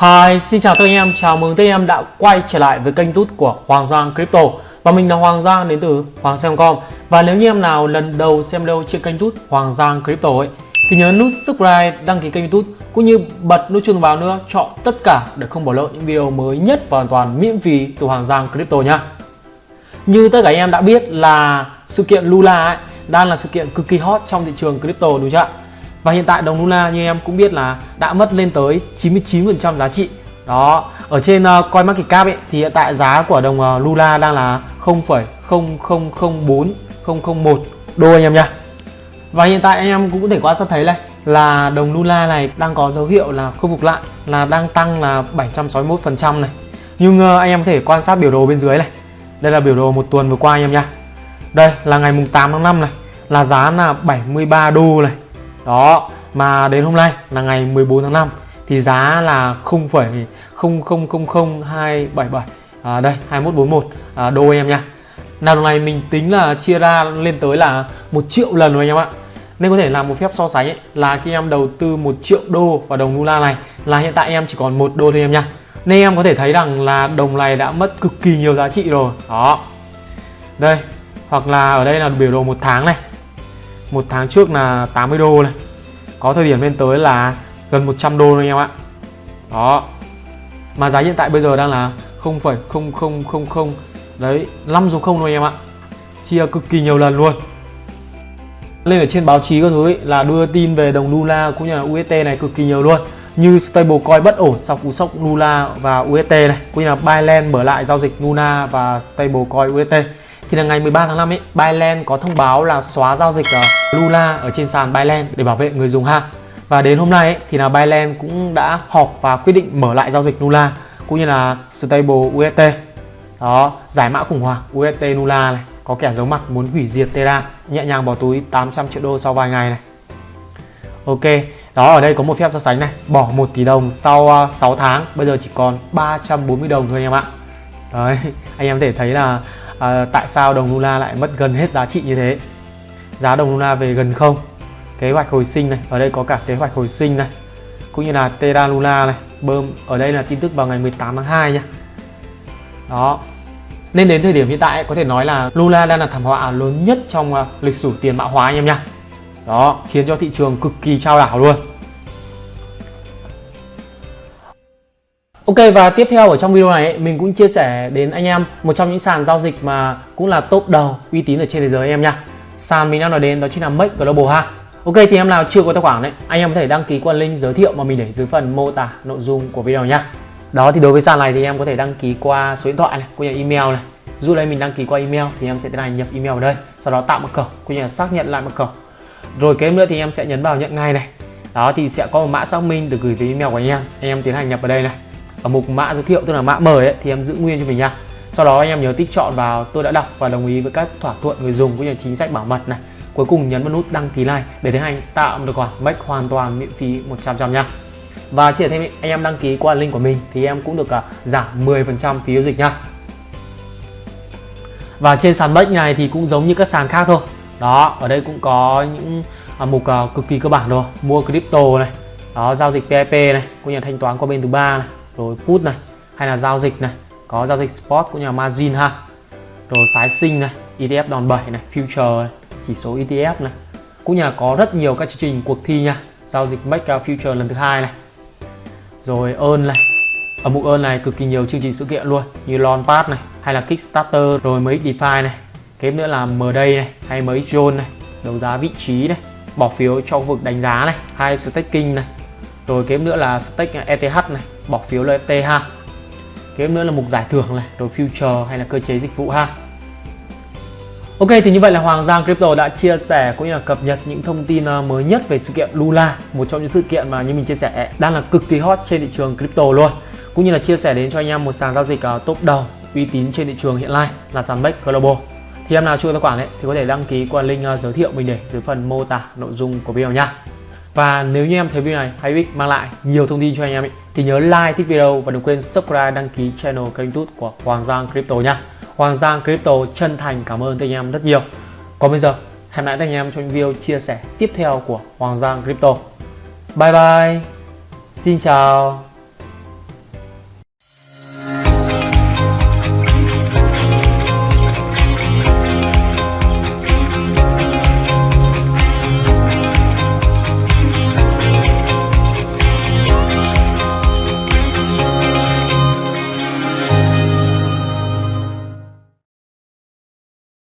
Hi, xin chào tất anh em, chào mừng tất anh em đã quay trở lại với kênh tút của Hoàng Giang Crypto. Và mình là Hoàng Giang đến từ Hoàng Xem.com Và nếu như em nào lần đầu xem video trên kênh tút Hoàng Giang Crypto ấy Thì nhớ nút subscribe, đăng ký kênh youtube cũng như bật nút chuông báo nữa Chọn tất cả để không bỏ lỡ những video mới nhất và hoàn toàn miễn phí từ Hoàng Giang Crypto nhá Như tất cả anh em đã biết là sự kiện Lula ấy đang là sự kiện cực kỳ hot trong thị trường crypto đúng chưa ạ? Và hiện tại đồng Luna như em cũng biết là đã mất lên tới 99% giá trị. Đó ở trên ờ, uh, CoinMarketCap ấy, thì hiện tại giá của đồng uh, Luna đang là 0,0004 001 đô anh em nha. Và hiện tại anh em cũng có thể quan sát thấy này là đồng Luna này đang có dấu hiệu là khôi phục lại là đang tăng là 761% này. Nhưng uh, anh em có thể quan sát biểu đồ bên dưới này. Đây là biểu đồ một tuần vừa qua anh em nha. Đây là ngày mùng 8 tháng 5 này là giá là 73 đô này đó mà đến hôm nay là ngày 14 tháng 5 thì giá là 0,000277 à, đây 2141 à, đô em nha. Nào đồng này mình tính là chia ra lên tới là một triệu lần rồi anh em ạ. Nên có thể làm một phép so sánh ấy, là khi em đầu tư một triệu đô vào đồng Lula này là hiện tại em chỉ còn một đô thôi em nha. Nên em có thể thấy rằng là đồng này đã mất cực kỳ nhiều giá trị rồi. Đó. Đây hoặc là ở đây là biểu đồ một tháng này một tháng trước là 80 đô này. Có thời điểm lên tới là gần 100 đô anh em ạ. Đó. Mà giá hiện tại bây giờ đang là 0,0000 đấy 5 số 0 thôi anh em ạ. Chia cực kỳ nhiều lần luôn. Lên ở trên báo chí các thứ ấy, là đưa tin về đồng Lula cũng như là UST này cực kỳ nhiều luôn. Như stablecoin bất ổn sau cú sốc Luna và UST này cũng như là Binance mở lại giao dịch Luna và stablecoin UST thì là ngày 13 tháng 5 ấy, Binance có thông báo là xóa giao dịch uh, Lula ở trên sàn Binance để bảo vệ người dùng ha. Và đến hôm nay ấy, thì là Binance cũng đã họp và quyết định mở lại giao dịch Lula cũng như là stable UST. Đó, giải mã khủng hoảng UST Lula này, có kẻ giấu mặt muốn hủy diệt Terra, nhẹ nhàng bỏ túi 800 triệu đô sau vài ngày này. Ok, đó ở đây có một phép so sánh này, bỏ 1 tỷ đồng sau ờ, uh, 6 tháng, bây giờ chỉ còn 340 đồng thôi anh em ạ. Đấy, anh em có thể thấy là à, tại sao đồng Luna lại mất gần hết giá trị như thế? Giá đồng Luna về gần không? Kế hoạch hồi sinh này ở đây có cả kế hoạch hồi sinh này cũng như là Terra Luna này bơm ở đây là tin tức vào ngày 18 tháng 2 nha. Đó. Nên đến thời điểm hiện tại có thể nói là Luna đang là thảm họa lớn nhất trong à, lịch sử tiền mã hóa anh em nha. Đó khiến cho thị trường cực kỳ trao đảo luôn. Ok và tiếp theo ở trong video này mình cũng chia sẻ đến anh em một trong những sàn giao dịch mà cũng là top đầu uy tín ở trên thế giới em nha. Sàn mình đang nói đến đó chính là Make Global ha. Ok thì em nào chưa có tài khoản đấy, anh em có thể đăng ký qua link giới thiệu mà mình để dưới phần mô tả nội dung của video nhá. Đó thì đối với sàn này thì em có thể đăng ký qua số điện thoại này, cũng như email này. Dù đây mình đăng ký qua email thì em sẽ tiến hành nhập email vào đây, sau đó tạo mật khẩu cũng như là xác nhận lại mật khẩu. Rồi kế nữa thì em sẽ nhấn vào nhận ngay này. Đó thì sẽ có một mã xác minh được gửi về email của anh em. Anh em tiến hành nhập vào đây này ở mục mã giới thiệu tức là mã mời ấy, thì em giữ nguyên cho mình nha. Sau đó anh em nhớ tích chọn vào tôi đã đọc và đồng ý với các thỏa thuận người dùng cũng như chính sách bảo mật này. Cuối cùng nhấn vào nút đăng ký like để tiến hành tạo một tài khoản bách hoàn toàn miễn phí 100% nha. Và chỉ thêm anh em đăng ký qua link của mình thì em cũng được uh, giảm 10% phí giao dịch nha. Và trên sàn bách này thì cũng giống như các sàn khác thôi. Đó ở đây cũng có những uh, mục uh, cực kỳ cơ bản rồi. Mua crypto này đó giao dịch PIP này cũng như thanh toán qua bên thứ ba này rồi put này hay là giao dịch này có giao dịch spot cũng như là margin ha. Rồi phái sinh này ETF đòn bẩy này future này, chỉ số ETF này. Cũng như là có rất nhiều các chương trình cuộc thi nha giao dịch make future lần thứ hai này. Rồi ơn này ở mục ơn này cực kỳ nhiều chương trình sự kiện luôn như launchpad này hay là kickstarter. Rồi mấy defi này kế nữa là m day này hay mấy zone này đấu giá vị trí này bỏ phiếu cho vực đánh giá này hay staking này rồi kế nữa là stake ETH này bỏ phiếu NFT ha kế nữa là mục giải thưởng này rồi future hay là cơ chế dịch vụ ha. Ok thì như vậy là Hoàng Giang Crypto đã chia sẻ cũng như là cập nhật những thông tin ờ, mới nhất về sự kiện Lula một trong những sự kiện mà như mình chia sẻ đang là cực kỳ hot trên thị trường crypto luôn. Cũng như là chia sẻ đến cho anh em một sàn giao dịch uh, top đầu uy tín trên thị trường hiện nay là sàn Bex Global. Thì em nào chưa tài khoản ấy thì có thể đăng ký qua link uh, giới thiệu mình để dưới phần mô tả nội dung của video nha và nếu như em thấy video này hay ích mang lại nhiều thông tin cho anh em ý, thì nhớ like thích video và đừng quên subscribe đăng ký channel kênh youtube của Hoàng Giang Crypto nha. Hoàng Giang Crypto chân thành cảm ơn anh em rất nhiều. Còn bây giờ hẹn lại anh em trong những video chia sẻ tiếp theo của Hoàng Giang Crypto. Bye bye. Xin chào.